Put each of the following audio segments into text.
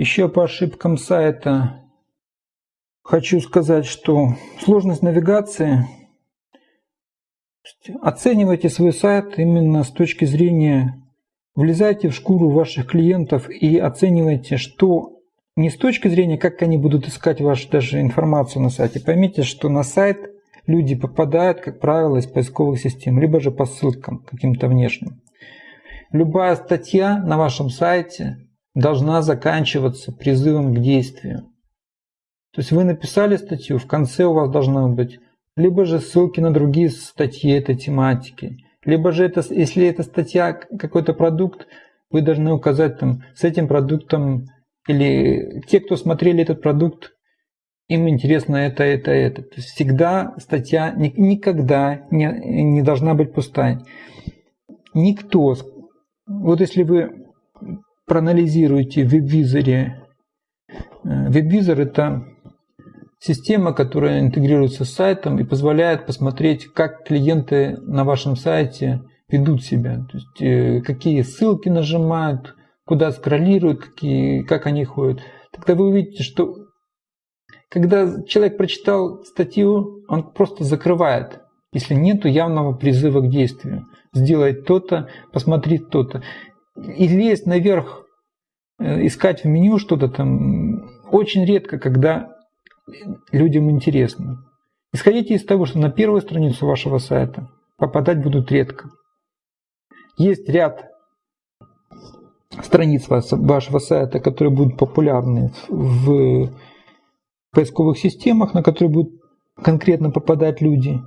Еще по ошибкам сайта хочу сказать, что сложность навигации оценивайте свой сайт именно с точки зрения влезайте в шкуру ваших клиентов и оценивайте, что не с точки зрения, как они будут искать вашу даже информацию на сайте. Поймите, что на сайт люди попадают, как правило, из поисковых систем, либо же по ссылкам каким-то внешним. Любая статья на вашем сайте должна заканчиваться призывом к действию. То есть вы написали статью, в конце у вас должно быть либо же ссылки на другие статьи этой тематики, либо же это, если это статья какой-то продукт, вы должны указать там с этим продуктом или те, кто смотрели этот продукт, им интересно это, это, это. То есть всегда статья никогда не, не должна быть пустая. Никто, вот если вы проанализируете в веб-визоре, э, веб-визор это система, которая интегрируется с сайтом и позволяет посмотреть, как клиенты на вашем сайте ведут себя, то есть э, какие ссылки нажимают, куда скроллируют, какие, как они ходят. Тогда вы увидите, что когда человек прочитал статью, он просто закрывает, если нет явного призыва к действию. Сделай то-то, посмотри то-то. И лезть наверх, э, искать в меню что-то там, очень редко, когда людям интересно. Исходите из того, что на первую страницу вашего сайта попадать будут редко. Есть ряд страниц вашего сайта, которые будут популярны в поисковых системах, на которые будут конкретно попадать люди.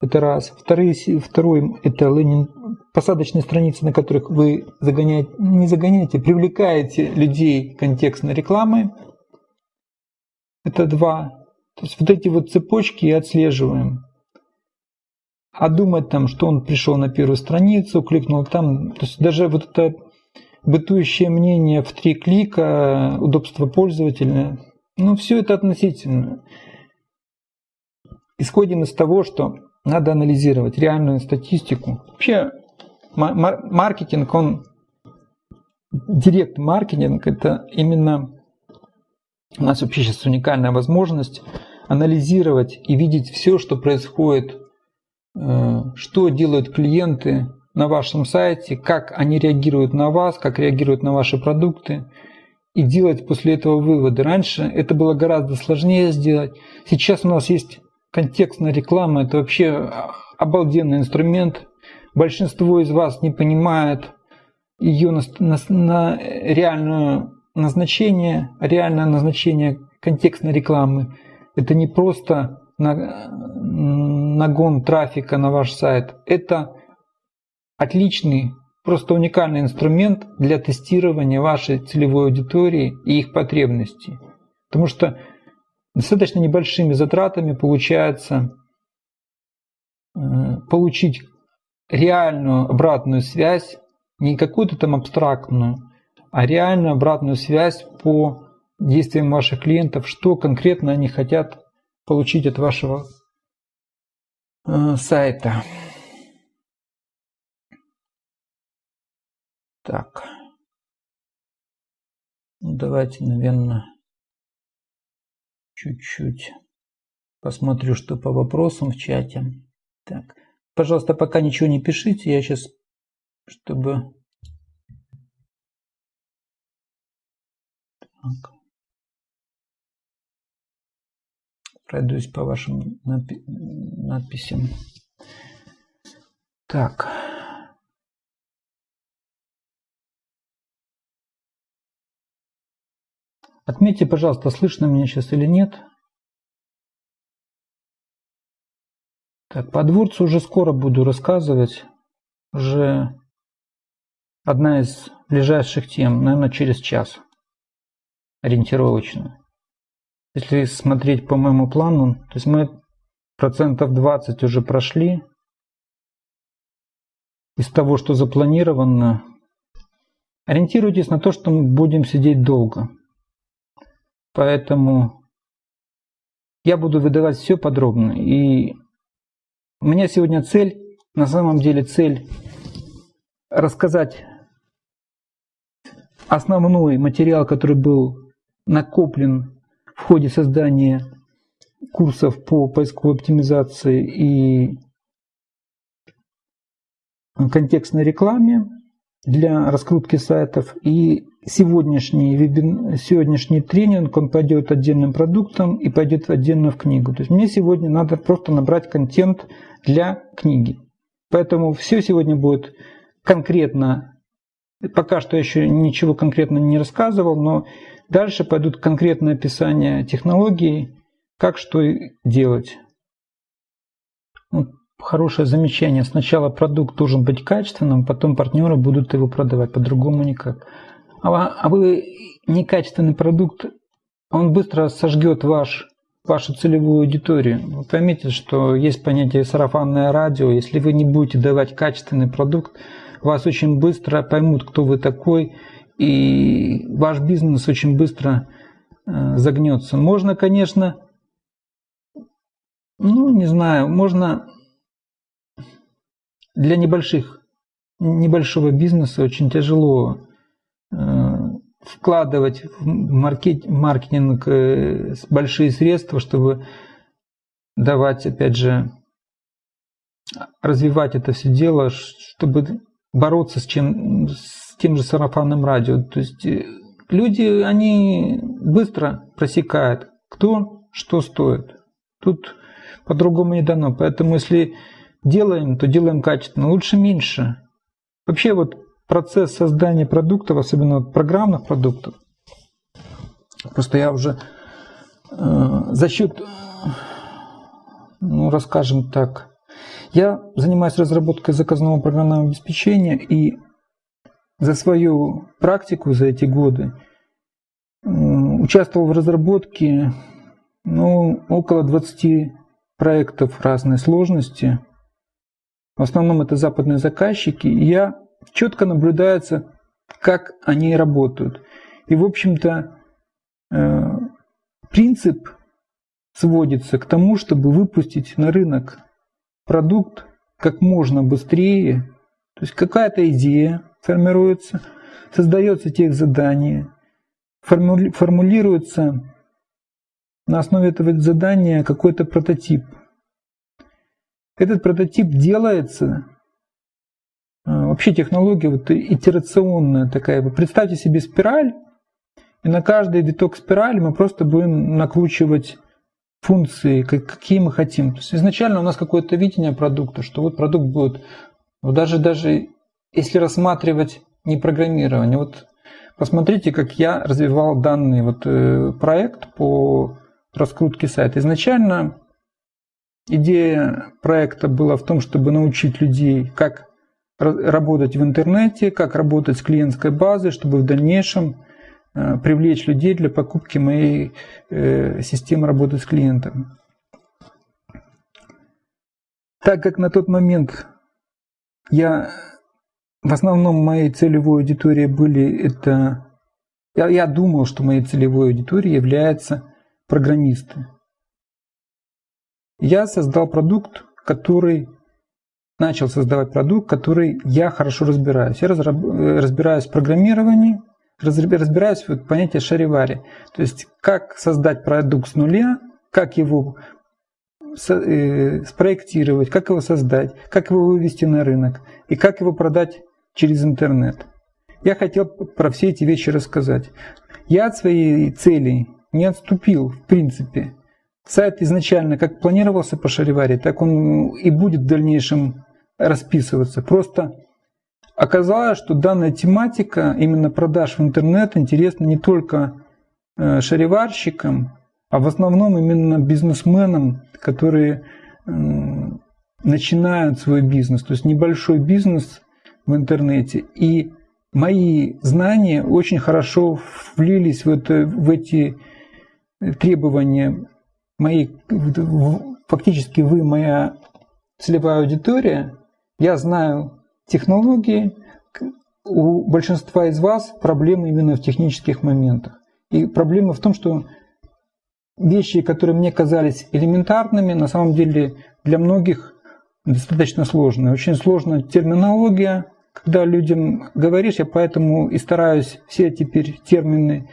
Это раз. Вторые, второй – это лендинг, посадочные страницы, на которых вы загоняете, не загоняете, привлекаете людей контекстной рекламой. Это два. То есть вот эти вот цепочки и отслеживаем. А думать там, что он пришел на первую страницу, кликнул там, то есть даже вот это бытующее мнение в три клика, удобство пользователя, ну, все это относительно. Исходим из того, что надо анализировать реальную статистику. Вообще, маркетинг, он, директ-маркетинг, это именно у нас вообще сейчас уникальная возможность анализировать и видеть все, что происходит, э, что делают клиенты на вашем сайте, как они реагируют на вас, как реагируют на ваши продукты – и делать после этого выводы. Раньше это было гораздо сложнее сделать. Сейчас у нас есть контекстная реклама, это вообще обалденный инструмент. Большинство из вас не понимает ее на, на, на реальное назначение, реальное назначение контекстной рекламы. Это не просто нагон трафика на ваш сайт, это отличный просто уникальный инструмент для тестирования вашей целевой аудитории и их потребностей. Потому что достаточно небольшими затратами получается э, получить реальную обратную связь, не какую-то там абстрактную, а реальную обратную связь по действиям ваших клиентов, что конкретно они хотят получить от вашего э, сайта. Так. Ну, давайте, наверное, чуть-чуть посмотрю, что по вопросам в чате. Так. Пожалуйста, пока ничего не пишите. Я сейчас, чтобы... Так. Пройдусь по вашим надпи надписям. Так. Отметьте, пожалуйста, слышно меня сейчас или нет. Так, по дворцу уже скоро буду рассказывать. Уже одна из ближайших тем, наверное, через час. Ориентировочно. Если смотреть по моему плану, то есть мы процентов 20 уже прошли. Из того, что запланировано, ориентируйтесь на то, что мы будем сидеть долго. Поэтому я буду выдавать все подробно. И у меня сегодня цель, на самом деле цель рассказать основной материал, который был накоплен в ходе создания курсов по поисковой оптимизации и контекстной рекламе для раскрутки сайтов. И сегодняшний, вебин, сегодняшний тренинг, он пойдет отдельным продуктом и пойдет отдельно в книгу. То есть мне сегодня надо просто набрать контент для книги. Поэтому все сегодня будет конкретно, пока что еще ничего конкретно не рассказывал, но дальше пойдут конкретные описания технологий, как что делать. Вот хорошее замечание. Сначала продукт должен быть качественным, потом партнеры будут его продавать, по-другому никак. А, а вы некачественный продукт, он быстро сожгет ваш, вашу целевую аудиторию. Вы поймите, что есть понятие сарафанное радио. Если вы не будете давать качественный продукт, вас очень быстро поймут, кто вы такой, и ваш бизнес очень быстро э, загнется. Можно, конечно, ну, не знаю, можно для небольших, небольшого бизнеса очень тяжело э, вкладывать в маркет, маркетинг э, большие средства, чтобы давать, опять же, развивать это все дело, чтобы бороться с, чем, с тем же сарафанным радио. То есть э, люди, они быстро просекают, кто что стоит. Тут по-другому не дано. Поэтому если делаем, то делаем качественно, лучше меньше. Вообще вот процесс создания продуктов, особенно программных продуктов, просто я уже э, за счет, ну, расскажем так, я занимаюсь разработкой заказного программного обеспечения и за свою практику за эти годы участвовал в разработке ну, около 20 проектов разной сложности – в основном это западные заказчики, и я четко наблюдается, как они работают. И, в общем-то, э, принцип сводится к тому, чтобы выпустить на рынок продукт как можно быстрее. То есть какая-то идея формируется, создается тех задание, формулируется на основе этого задания какой-то прототип – этот прототип делается, а, вообще технология вот итерационная такая. Представьте себе спираль, и на каждый виток спирали мы просто будем накручивать функции, какие мы хотим. То есть изначально у нас какое-то видение продукта, что вот продукт будет, вот даже, даже если рассматривать не программирование, вот посмотрите, как я развивал данный вот э, проект по раскрутке сайта. Изначально Идея проекта была в том, чтобы научить людей, как работать в интернете, как работать с клиентской базой, чтобы в дальнейшем э, привлечь людей для покупки моей э, системы работы с клиентом. Так как на тот момент я в основном моей целевой аудиторией были это я, я думал, что моей целевой аудиторией являются программисты я создал продукт, который начал создавать продукт, который я хорошо разбираюсь. Я разбираюсь в программировании, разбираюсь в понятии шаривари. То есть, как создать продукт с нуля, как его э, спроектировать, как его создать, как его вывести на рынок и как его продать через интернет. Я хотел про все эти вещи рассказать. Я от своей цели не отступил, в принципе. Сайт изначально как планировался по Шариваре, так он и будет в дальнейшем расписываться. Просто оказалось, что данная тематика именно продаж в интернет интересна не только э, шариварщикам, а в основном именно бизнесменам, которые начинают свой бизнес, то есть небольшой бизнес в интернете. И мои знания очень хорошо влились в, это, в эти требования мои, фактически вы моя целевая аудитория, я знаю технологии, у большинства из вас проблемы именно в технических моментах. И проблема в том, что вещи, которые мне казались элементарными, на самом деле для многих достаточно сложные. Очень сложная терминология, когда людям говоришь, я поэтому и стараюсь все теперь термины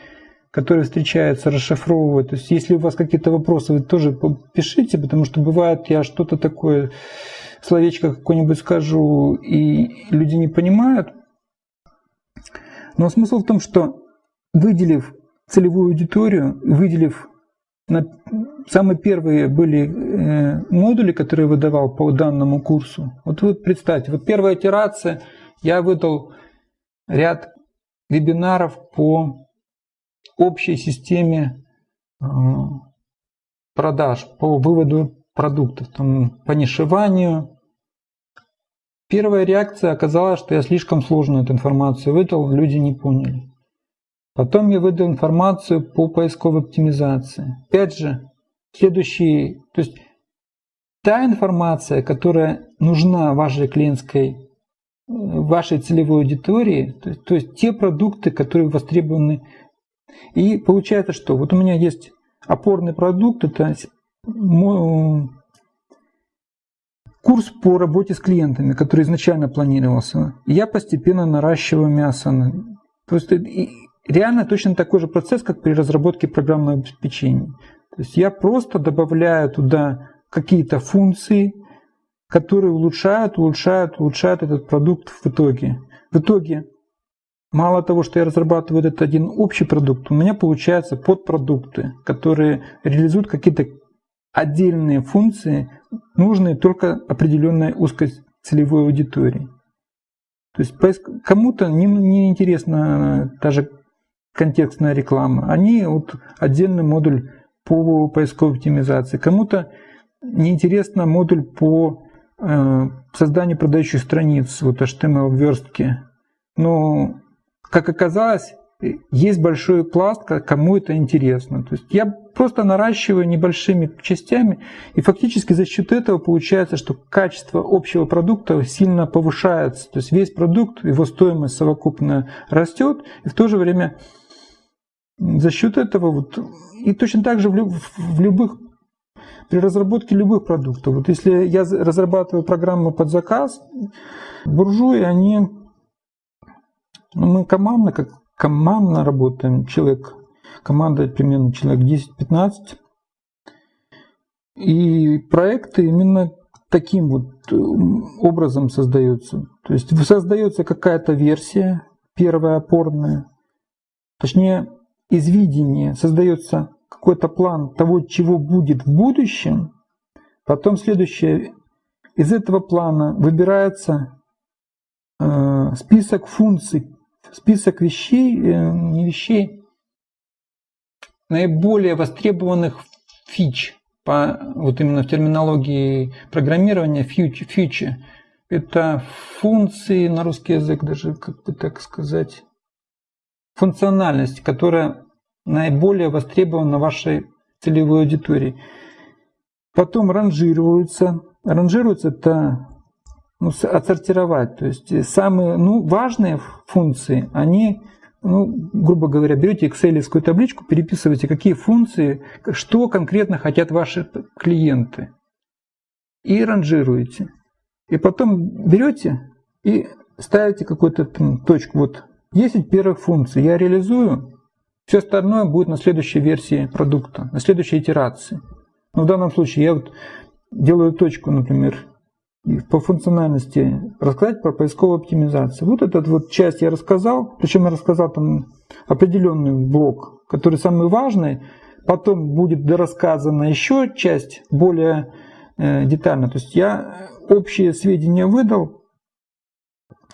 которые встречаются, расшифровывать. То есть если у вас какие-то вопросы, вы тоже пишите, потому что бывает, я что-то такое, словечко какое-нибудь скажу, и люди не понимают. Но смысл в том, что выделив целевую аудиторию, выделив на самые первые были э, модули, которые выдавал по данному курсу. Вот вы представьте, вот первая итерация, я выдал ряд вебинаров по общей системе э, продаж, по выводу продуктов, там, по нишеванию. Первая реакция оказалась, что я слишком сложную эту информацию выдал, люди не поняли. Потом я выдал информацию по поисковой оптимизации. Опять же, следующий, то есть та информация, которая нужна вашей клиентской, вашей целевой аудитории, то есть, то есть те продукты, которые востребованы. И получается, что вот у меня есть опорный продукт, это курс по работе с клиентами, который изначально планировался. я постепенно наращиваю мясо. То есть реально точно такой же процесс, как при разработке программного обеспечения. То есть я просто добавляю туда какие-то функции, которые улучшают, улучшают, улучшают этот продукт в итоге. В итоге, мало того, что я разрабатываю этот один общий продукт, у меня получаются подпродукты, которые реализуют какие-то отдельные функции, нужные только определенной узкой целевой аудитории. То есть кому-то не, не интересна та же контекстная реклама. Они вот отдельный модуль по поисковой оптимизации. Кому-то неинтересно модуль по э, созданию продающих страниц, вот HTML верстки. Но, как оказалось, есть большой пласт, кому это интересно. То есть я просто наращиваю небольшими частями, и фактически за счет этого получается, что качество общего продукта сильно повышается. То есть весь продукт, его стоимость совокупно растет, и в то же время за счет этого вот, и точно так же в, люб, в любых, при разработке любых продуктов. Вот если я разрабатываю программу под заказ, буржуи, они, мы командно, как командно работаем, человек, команда примерно человек 10-15, и проекты именно таким вот э, образом создаются. То есть создается какая-то версия, первая опорная, точнее из видения создается какой-то план того, чего будет в будущем, потом следующее, из этого плана выбирается э, список функций, список вещей, э, не вещей, наиболее востребованных фич, по, вот именно в терминологии программирования фьючи. Это функции, на русский язык даже, как бы так сказать, функциональность, которая наиболее востребована вашей целевой аудитории. Потом ранжируются. Ранжируются это ну, отсортировать. То есть самые ну, важные функции, они, ну, грубо говоря, берете excel табличку, переписываете, какие функции, что конкретно хотят ваши клиенты. И ранжируете. И потом берете и ставите какую-то точку. Вот 10 первых функций я реализую, все остальное будет на следующей версии продукта, на следующей итерации. Но в данном случае я вот делаю точку, например, по функциональности рассказать про поисковую оптимизацию. Вот этот вот часть я рассказал, причем я рассказал там определенный блок, который самый важный. Потом будет дорассказана еще часть более э, детально. То есть я общие сведения выдал,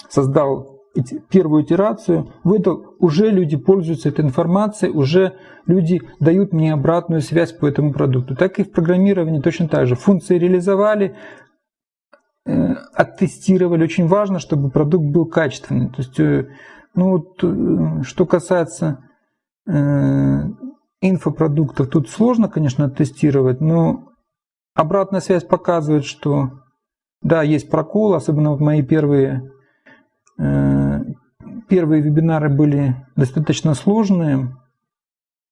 создал первую итерацию, выдал, уже люди пользуются этой информацией, уже люди дают мне обратную связь по этому продукту. Так и в программировании точно так же. Функции реализовали, оттестировали. Очень важно, чтобы продукт был качественный. То есть, э, ну вот, э, что касается э, инфопродуктов, тут сложно, конечно, оттестировать, но обратная связь показывает, что да, есть прокол, особенно в мои первые Э, первые вебинары были достаточно сложные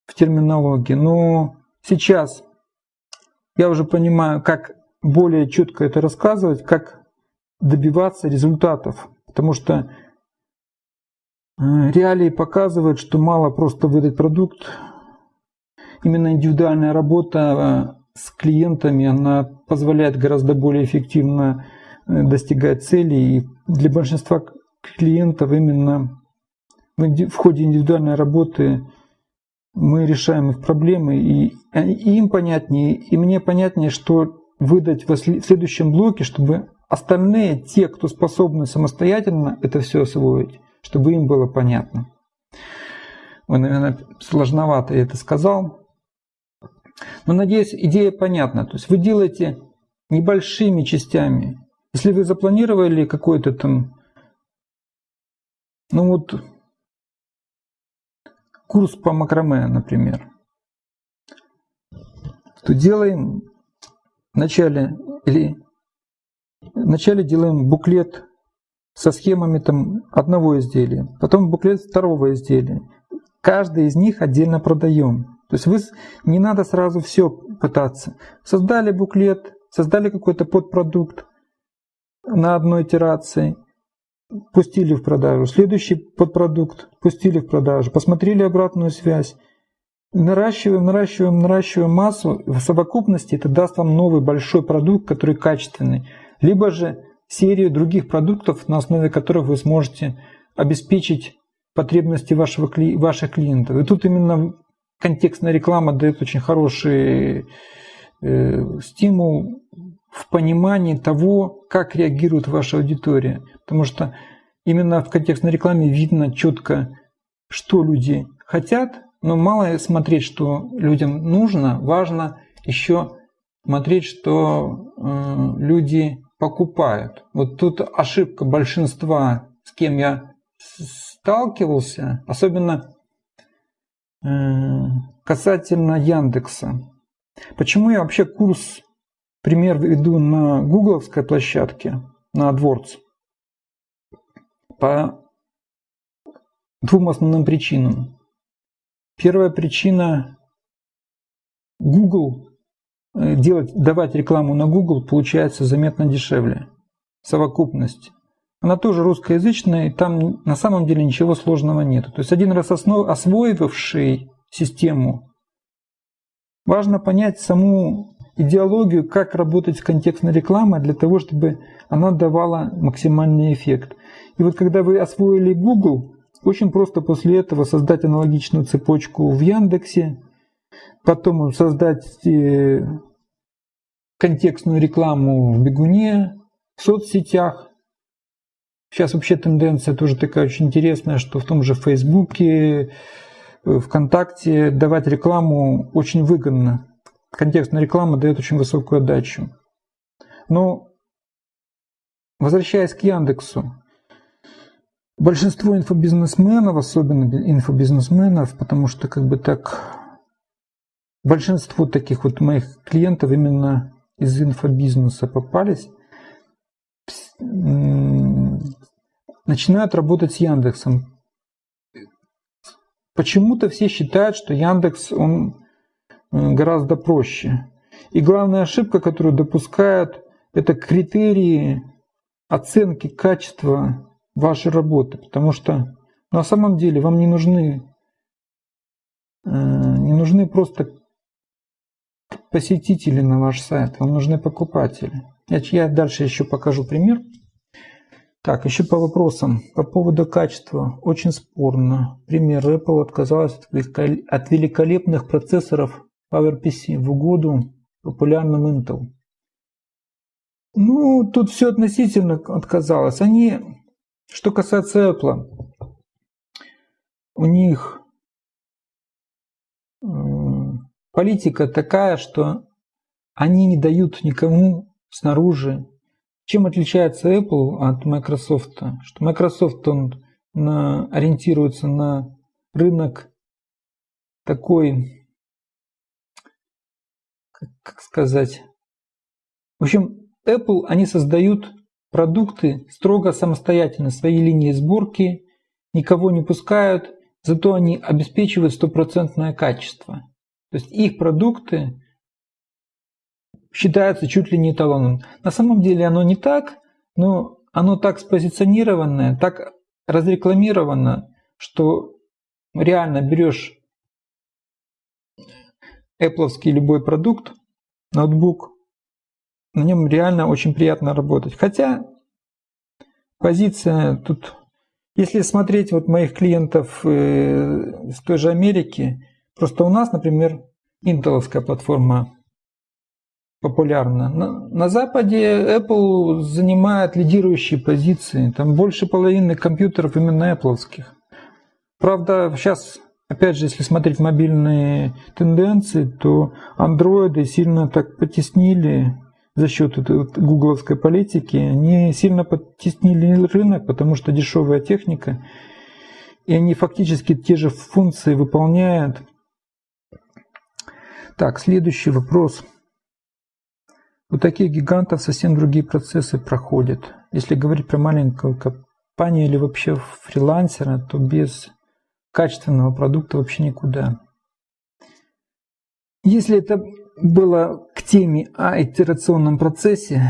в терминологии, но сейчас я уже понимаю, как более четко это рассказывать, как добиваться результатов. Потому что реалии показывают, что мало просто выдать продукт. Именно индивидуальная работа с клиентами, она позволяет гораздо более эффективно э, достигать целей. И для большинства клиентов именно в ходе индивидуальной работы мы решаем их проблемы, и им понятнее, и мне понятнее, что выдать в следующем блоке, чтобы остальные, те, кто способны самостоятельно это все освоить, чтобы им было понятно. Ой, наверное, сложновато я это сказал. Но надеюсь, идея понятна. То есть вы делаете небольшими частями. Если вы запланировали какой-то там, ну вот, курс по макраме, например, то делаем вначале или вначале делаем буклет со схемами там одного изделия, потом буклет второго изделия. Каждый из них отдельно продаем. То есть вы не надо сразу все пытаться. Создали буклет, создали какой-то подпродукт на одной итерации, пустили в продажу. Следующий подпродукт пустили в продажу, посмотрели обратную связь. Наращиваем, наращиваем, наращиваем массу. В совокупности это даст вам новый большой продукт, который качественный. Либо же серию других продуктов, на основе которых вы сможете обеспечить потребности вашего, ваших клиентов. И тут именно контекстная реклама дает очень хороший э, стимул в понимании того, как реагирует ваша аудитория. Потому что именно в контекстной рекламе видно четко, что люди хотят, но мало смотреть, что людям нужно, важно еще смотреть, что э, люди покупают. Вот тут ошибка большинства, с кем я сталкивался, особенно касательно Яндекса. Почему я вообще курс, пример веду на гугловской площадке, на AdWords? По двум основным причинам. Первая причина – Google, э, делать, давать рекламу на Google получается заметно дешевле. Совокупность она тоже русскоязычная, и там на самом деле ничего сложного нет. То есть один раз основ, освоивший систему, важно понять саму идеологию, как работать с контекстной рекламой для того, чтобы она давала максимальный эффект. И вот когда вы освоили Google, очень просто после этого создать аналогичную цепочку в Яндексе, потом создать э, контекстную рекламу в Бегуне, в соцсетях, Сейчас вообще тенденция тоже такая очень интересная, что в том же Фейсбуке, э, ВКонтакте давать рекламу очень выгодно. Контекстная реклама дает очень высокую отдачу. Но возвращаясь к Яндексу, большинство инфобизнесменов, особенно инфобизнесменов, потому что как бы так большинство таких вот моих клиентов именно из инфобизнеса попались, начинают работать с Яндексом. Почему-то все считают, что Яндекс он э, гораздо проще. И главная ошибка, которую допускают, это критерии оценки качества вашей работы. Потому что на самом деле вам не нужны, э, не нужны просто посетители на ваш сайт, вам нужны покупатели. Я дальше еще покажу пример. Так, еще по вопросам. По поводу качества. Очень спорно. Пример. Apple отказалась от великолепных процессоров PowerPC в угоду популярным Intel. Ну, тут все относительно отказалось. Они, что касается Apple, у них политика такая, что они не дают никому снаружи чем отличается Apple от Microsoft? Что Microsoft он на, ориентируется на рынок такой, как, сказать, в общем, Apple, они создают продукты строго самостоятельно, свои линии сборки, никого не пускают, зато они обеспечивают стопроцентное качество. То есть их продукты считается чуть ли не эталоном. На самом деле оно не так, но оно так спозиционированное, так разрекламировано, что реально берешь Apple любой продукт, ноутбук, на нем реально очень приятно работать. Хотя позиция тут, если смотреть вот моих клиентов э, из той же Америки, просто у нас, например, интеловская платформа популярна. На, на Западе Apple занимает лидирующие позиции. Там больше половины компьютеров именно Apple. Правда, сейчас, опять же, если смотреть мобильные тенденции, то андроиды сильно так потеснили за счет этой гугловской политики, они сильно подтеснили рынок, потому что дешевая техника, и они фактически те же функции выполняют. Так, следующий вопрос. У таких гигантов совсем другие процессы проходят. Если говорить про маленькую компанию или вообще фрилансера, то без качественного продукта вообще никуда. Если это было теме о итерационном процессе,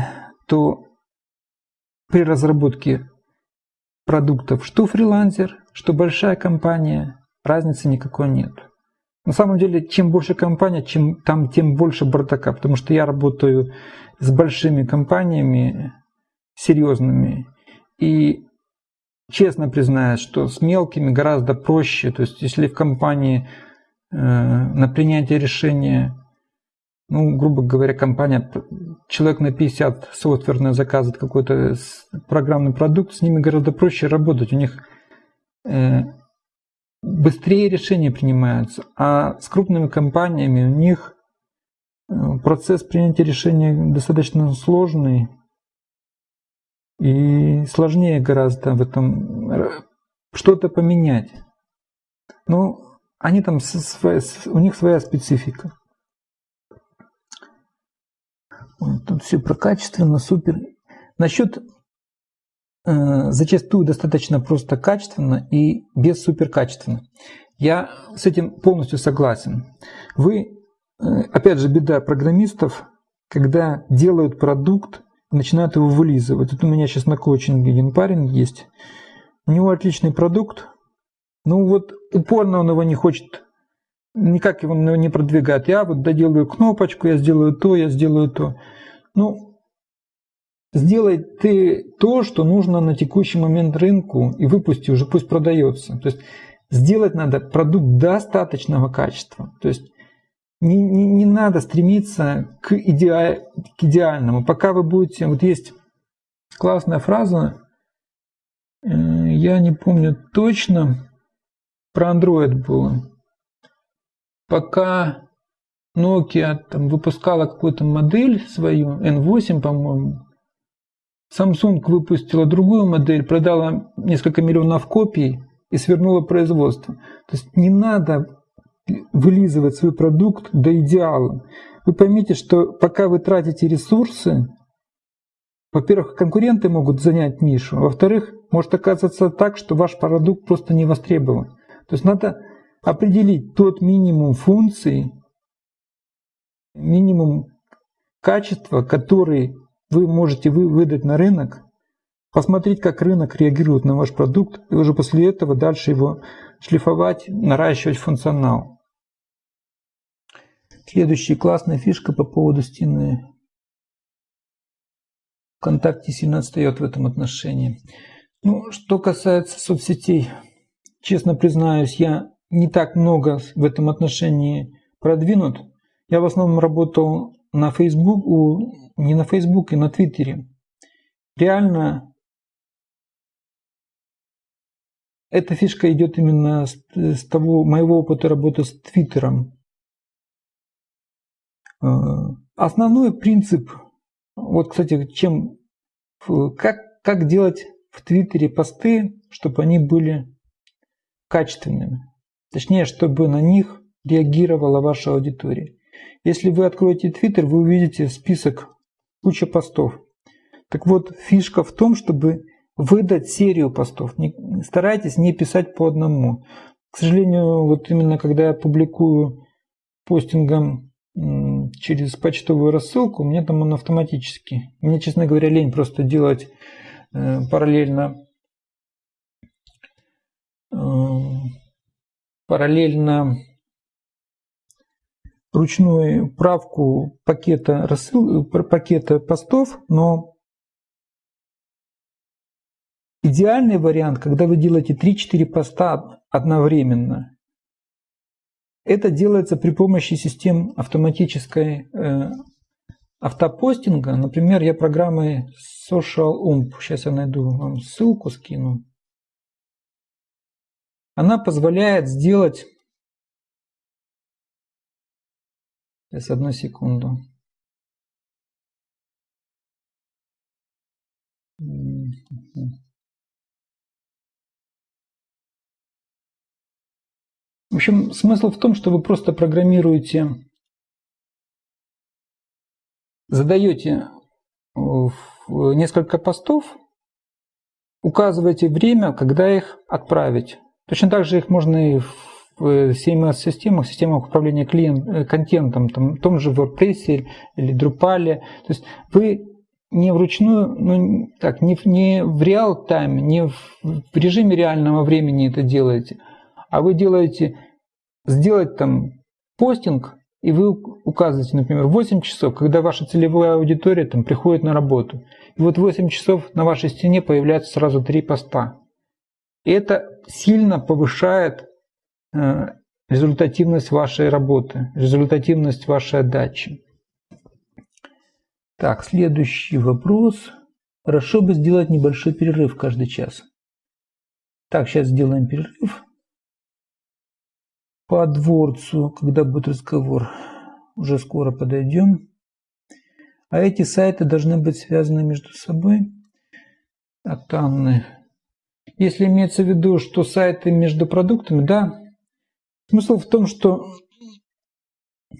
то при разработке продуктов что фрилансер, что большая компания, разницы никакой нет. На самом деле, чем больше компания, чем, там тем больше бардака, потому что я работаю с большими компаниями, серьезными, и честно признаюсь, что с мелкими гораздо проще. То есть, если в компании э, на принятие решения, ну, грубо говоря, компания, человек на 50 софтверно заказывает какой-то программный продукт, с ними гораздо проще работать. У них э, быстрее решения принимаются, а с крупными компаниями у них э, процесс принятия решения достаточно сложный и сложнее гораздо в этом э, что-то поменять. Ну, они там у них своя специфика. Тут все про качественно, супер. Насчет Э, зачастую достаточно просто качественно и без суперкачественно. Я с этим полностью согласен. Вы, э, опять же, беда программистов, когда делают продукт, начинают его вылизывать. Вот у меня сейчас на коучинге один парень есть, у него отличный продукт, ну вот упорно он его не хочет, никак его не продвигает. Я вот доделаю кнопочку, я сделаю то, я сделаю то. Ну, Сделай ты то, что нужно на текущий момент рынку, и выпусти уже, пусть продается. То есть сделать надо продукт достаточного качества. То есть не, не, не надо стремиться к, иде, к идеальному. Пока вы будете... Вот есть классная фраза, э, я не помню точно, про Android было. Пока Nokia там, выпускала какую-то модель свою, N8, по-моему, Samsung выпустила другую модель, продала несколько миллионов копий и свернула производство. То есть не надо вылизывать свой продукт до идеала. Вы поймите, что пока вы тратите ресурсы, во-первых, конкуренты могут занять нишу, во-вторых, может оказаться так, что ваш продукт просто не востребован. То есть надо определить тот минимум функций, минимум качества, который вы можете вы выдать на рынок, посмотреть, как рынок реагирует на ваш продукт, и уже после этого дальше его шлифовать, наращивать функционал. Следующая классная фишка по поводу стены. ВКонтакте сильно отстает в этом отношении. Ну, что касается соцсетей, честно признаюсь, я не так много в этом отношении продвинут. Я в основном работал на Facebook, не на Facebook, и на Твиттере. Реально эта фишка идет именно с, с того моего опыта работы с Твиттером. Э, основной принцип, вот, кстати, чем, как, как делать в Твиттере посты, чтобы они были качественными. Точнее, чтобы на них реагировала ваша аудитория. Если вы откроете Twitter, вы увидите список куча постов. Так вот, фишка в том, чтобы выдать серию постов. Не, старайтесь не писать по одному. К сожалению, вот именно когда я публикую постингом через почтовую рассылку, у меня там он автоматически. Мне, честно говоря, лень просто делать э, параллельно э, параллельно ручную правку пакета, рассыл, пакета постов, но идеальный вариант, когда вы делаете 3-4 поста одновременно, это делается при помощи систем автоматической э, автопостинга. Например, я программой Social Ump, сейчас я найду вам ссылку, скину. Она позволяет сделать Сейчас одну секунду. В общем, смысл в том, что вы просто программируете, задаете несколько постов, указываете время, когда их отправить. Точно так же их можно и в CMS-системах, системах управления клиент, э, контентом, там, в том же WordPress или Drupal. То есть вы не вручную, ну, так, не, не в реал-тайме, не в, в режиме реального времени это делаете, а вы делаете, сделать там постинг, и вы указываете, например, 8 часов, когда ваша целевая аудитория там приходит на работу. И вот 8 часов на вашей стене появляются сразу три поста. И это сильно повышает Э, результативность вашей работы, результативность вашей отдачи. Так, следующий вопрос. Хорошо бы сделать небольшой перерыв каждый час. Так, сейчас сделаем перерыв. По дворцу, когда будет разговор, уже скоро подойдем. А эти сайты должны быть связаны между собой. От Анны. Если имеется в виду, что сайты между продуктами, да, Смысл в том, что,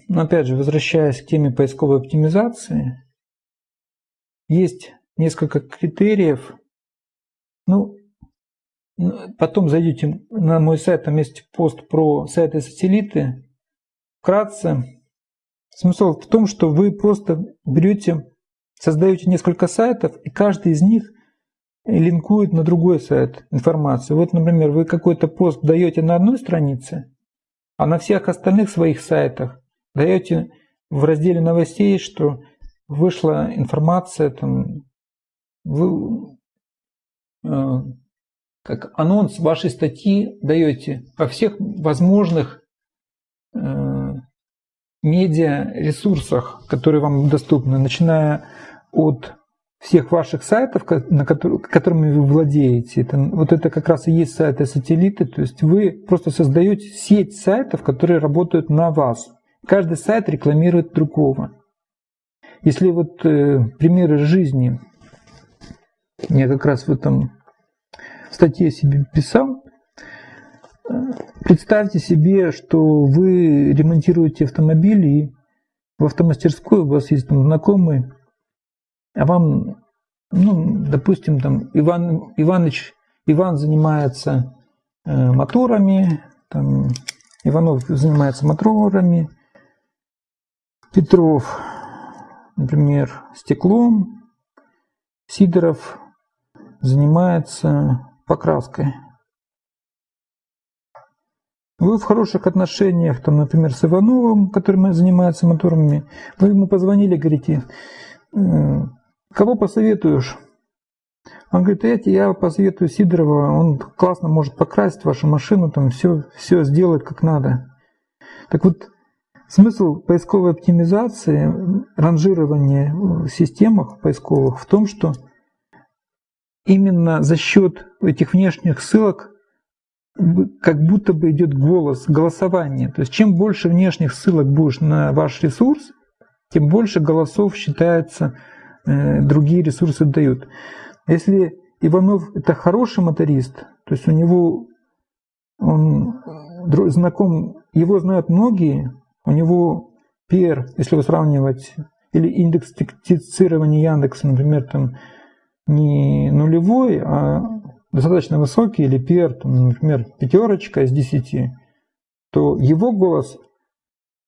опять же, возвращаясь к теме поисковой оптимизации, есть несколько критериев. Ну, потом зайдите на мой сайт, там есть пост про сайты-сателлиты. Вкратце, смысл в том, что вы просто берете, создаете несколько сайтов, и каждый из них линкует на другой сайт информацию. Вот, например, вы какой-то пост даете на одной странице, а на всех остальных своих сайтах даете в разделе новостей, что вышла информация, там, вы, э, как анонс вашей статьи даете во всех возможных э, медиа ресурсах, которые вам доступны, начиная от всех ваших сайтов, на которые, которыми вы владеете. Это, вот это как раз и есть сайты-сателлиты. То есть вы просто создаете сеть сайтов, которые работают на вас. Каждый сайт рекламирует другого. Если вот э, примеры жизни, я как раз в этом статье себе писал, представьте себе, что вы ремонтируете автомобиль и в автомастерской у вас есть там знакомый, а вам, ну, допустим, там Иван Иваныч, Иван занимается э, моторами, там, Иванов занимается моторами, Петров, например, стеклом, Сидоров занимается покраской. Вы в хороших отношениях, там, например, с Ивановым, который занимается моторами, вы ему позвонили, говорите, Кого посоветуешь? Он говорит, эти я посоветую Сидорова, он классно может покрасить вашу машину, там все, все сделать как надо. Так вот, смысл поисковой оптимизации, ранжирования в системах поисковых в том, что именно за счет этих внешних ссылок как будто бы идет голос, голосование. То есть чем больше внешних ссылок будешь на ваш ресурс, тем больше голосов считается другие ресурсы дают. Если Иванов это хороший моторист, то есть у него он знаком, его знают многие, у него PR, если вы сравнивать, или индекс цитирования Яндекса, например, там не нулевой, а достаточно высокий, или PR, там, например, пятерочка из десяти, то его голос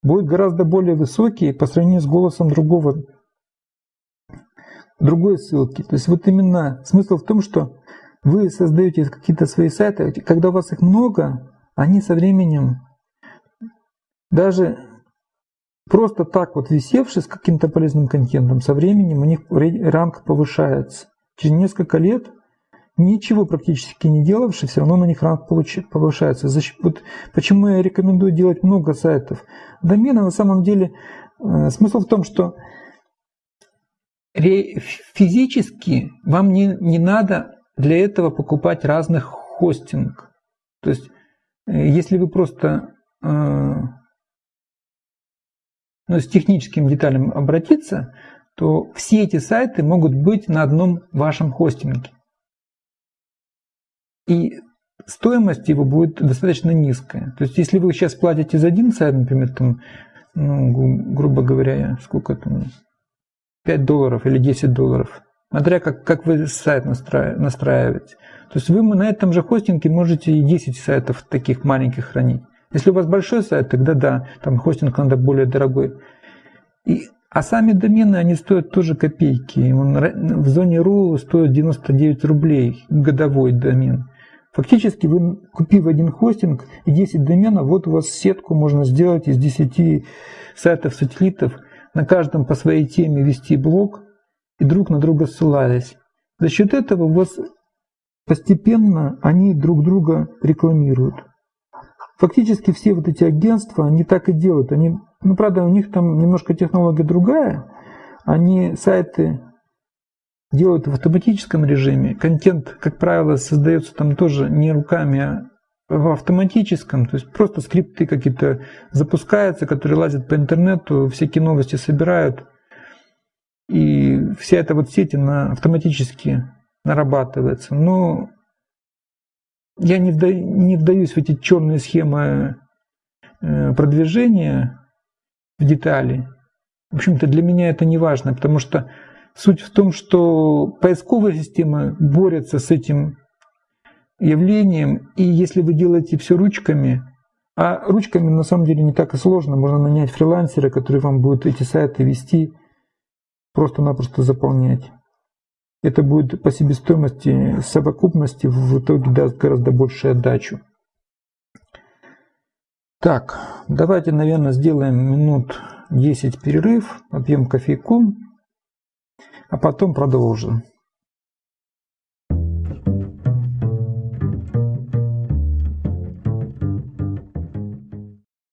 будет гораздо более высокий по сравнению с голосом другого другой ссылки. То есть вот именно смысл в том, что вы создаете какие-то свои сайты, когда у вас их много, они со временем даже просто так вот висевшие с каким-то полезным контентом, со временем у них ранг повышается. Через несколько лет ничего практически не делавший, все равно на них ранг повышается. Вот почему я рекомендую делать много сайтов. Домены на самом деле, э, смысл в том, что физически вам не, не надо для этого покупать разных хостинг. То есть, э, если вы просто э, ну, с техническим деталям обратиться, то все эти сайты могут быть на одном вашем хостинге. И стоимость его будет достаточно низкая. То есть, если вы сейчас платите за один сайт, например, там, ну, грубо говоря, сколько там, 5 долларов или 10 долларов, смотря как, как вы сайт настраиваете. То есть вы на этом же хостинге можете и 10 сайтов таких маленьких хранить. Если у вас большой сайт, тогда да, там хостинг надо более дорогой. И, а сами домены, они стоят тоже копейки. Он в зоне RU стоит 99 рублей годовой домен. Фактически вы, купив один хостинг и 10 доменов, вот у вас сетку можно сделать из 10 сайтов-сателлитов, на каждом по своей теме вести блог и друг на друга ссылаясь. За счет этого у вас постепенно они друг друга рекламируют. Фактически все вот эти агентства, они так и делают. Они, ну, правда, у них там немножко технология другая. Они сайты делают в автоматическом режиме. Контент, как правило, создается там тоже не руками, а в автоматическом, то есть просто скрипты какие-то запускаются, которые лазят по интернету, всякие новости собирают, и вся эта вот сеть, она автоматически нарабатывается. Но я не, вда, не вдаюсь в эти черные схемы э, продвижения в детали. В общем-то, для меня это не важно, потому что Суть в том, что поисковая система борется с этим явлением, и если вы делаете все ручками, а ручками на самом деле не так и сложно, можно нанять фрилансера, который вам будет эти сайты вести, просто-напросто заполнять. Это будет по себестоимости, совокупности в итоге даст гораздо большую отдачу. Так, давайте, наверное, сделаем минут 10 перерыв, попьем кофейку а потом продолжим.